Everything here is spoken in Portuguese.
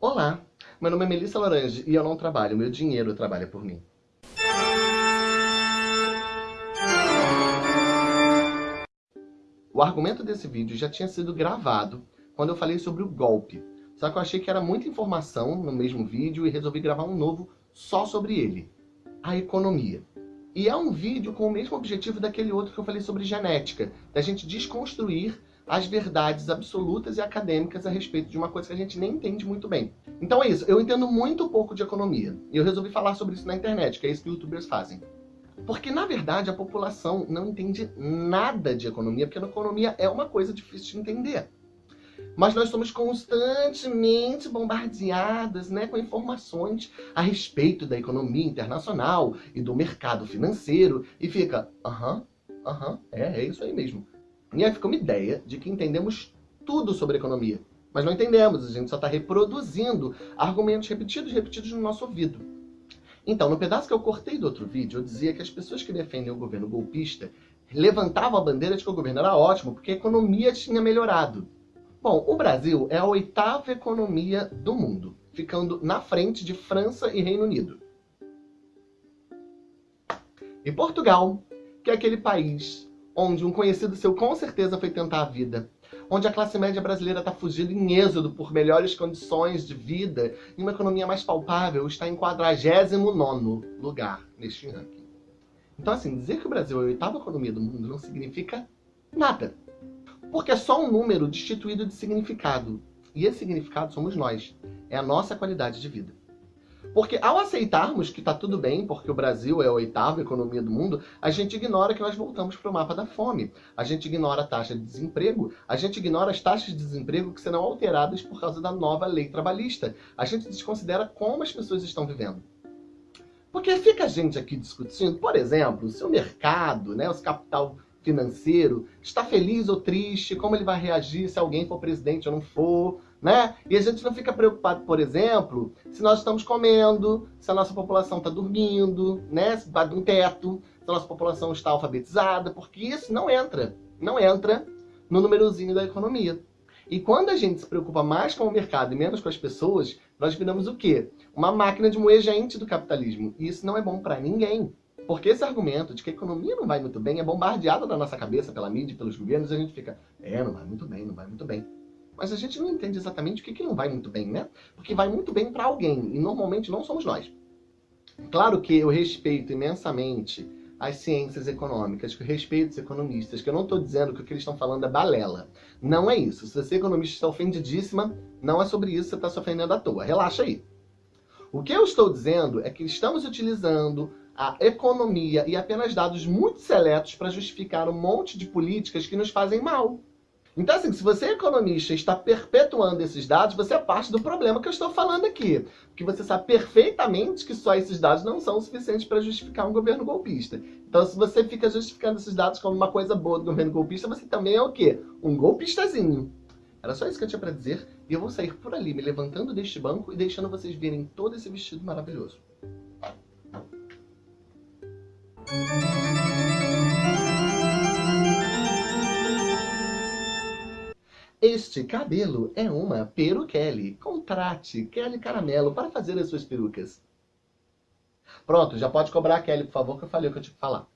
Olá, meu nome é Melissa Laranje e eu não trabalho, meu dinheiro trabalha por mim. O argumento desse vídeo já tinha sido gravado quando eu falei sobre o golpe. Só que eu achei que era muita informação no mesmo vídeo e resolvi gravar um novo só sobre ele. A economia. E é um vídeo com o mesmo objetivo daquele outro que eu falei sobre genética. Da gente desconstruir as verdades absolutas e acadêmicas a respeito de uma coisa que a gente nem entende muito bem. Então é isso, eu entendo muito pouco de economia. E eu resolvi falar sobre isso na internet, que é isso que youtubers fazem. Porque, na verdade, a população não entende nada de economia, porque a economia é uma coisa difícil de entender. Mas nós somos constantemente bombardeadas né, com informações a respeito da economia internacional e do mercado financeiro. E fica, aham, aham, é, é isso aí mesmo. E aí fica uma ideia de que entendemos tudo sobre economia. Mas não entendemos, a gente só está reproduzindo argumentos repetidos, repetidos no nosso ouvido. Então, no pedaço que eu cortei do outro vídeo, eu dizia que as pessoas que defendem o governo golpista levantavam a bandeira de que o governo era ótimo, porque a economia tinha melhorado. Bom, o Brasil é a oitava economia do mundo, ficando na frente de França e Reino Unido. E Portugal, que é aquele país onde um conhecido seu com certeza foi tentar a vida, onde a classe média brasileira está fugindo em êxodo por melhores condições de vida e uma economia mais palpável, está em 49º lugar neste ranking. Então, assim, dizer que o Brasil é a oitava economia do mundo não significa nada. Porque é só um número destituído de significado. E esse significado somos nós. É a nossa qualidade de vida. Porque ao aceitarmos que está tudo bem, porque o Brasil é a oitava economia do mundo, a gente ignora que nós voltamos para o mapa da fome. A gente ignora a taxa de desemprego, a gente ignora as taxas de desemprego que serão alteradas por causa da nova lei trabalhista. A gente desconsidera como as pessoas estão vivendo. Porque fica a gente aqui discutindo, por exemplo, se o mercado, né, o capital financeiro, está feliz ou triste, como ele vai reagir se alguém for presidente ou não for, né? E a gente não fica preocupado, por exemplo, se nós estamos comendo, se a nossa população está dormindo, né? Se de um teto, se a nossa população está alfabetizada, porque isso não entra, não entra no númerozinho da economia. E quando a gente se preocupa mais com o mercado e menos com as pessoas, nós viramos o quê? Uma máquina de moer gente do capitalismo. E isso não é bom para ninguém. Porque esse argumento de que a economia não vai muito bem é bombardeado na nossa cabeça pela mídia, pelos governos, e a gente fica, é, não vai muito bem, não vai muito bem. Mas a gente não entende exatamente o que, que não vai muito bem, né? Porque vai muito bem para alguém, e normalmente não somos nós. Claro que eu respeito imensamente as ciências econômicas, que eu respeito os economistas, que eu não estou dizendo que o que eles estão falando é balela. Não é isso. Se você é economista está ofendidíssima, não é sobre isso, você está se ofendendo à toa. Relaxa aí. O que eu estou dizendo é que estamos utilizando a economia e apenas dados muito seletos para justificar um monte de políticas que nos fazem mal. Então, assim, se você é economista e está perpetuando esses dados, você é parte do problema que eu estou falando aqui. Porque você sabe perfeitamente que só esses dados não são suficientes para justificar um governo golpista. Então, se você fica justificando esses dados como uma coisa boa do governo golpista, você também é o quê? Um golpistazinho. Era só isso que eu tinha para dizer, e eu vou sair por ali, me levantando deste banco e deixando vocês verem todo esse vestido maravilhoso. Este cabelo é uma peruquele. Contrate Kelly Caramelo para fazer as suas perucas. Pronto, já pode cobrar a Kelly, por favor, que eu falei o que eu tinha que falar.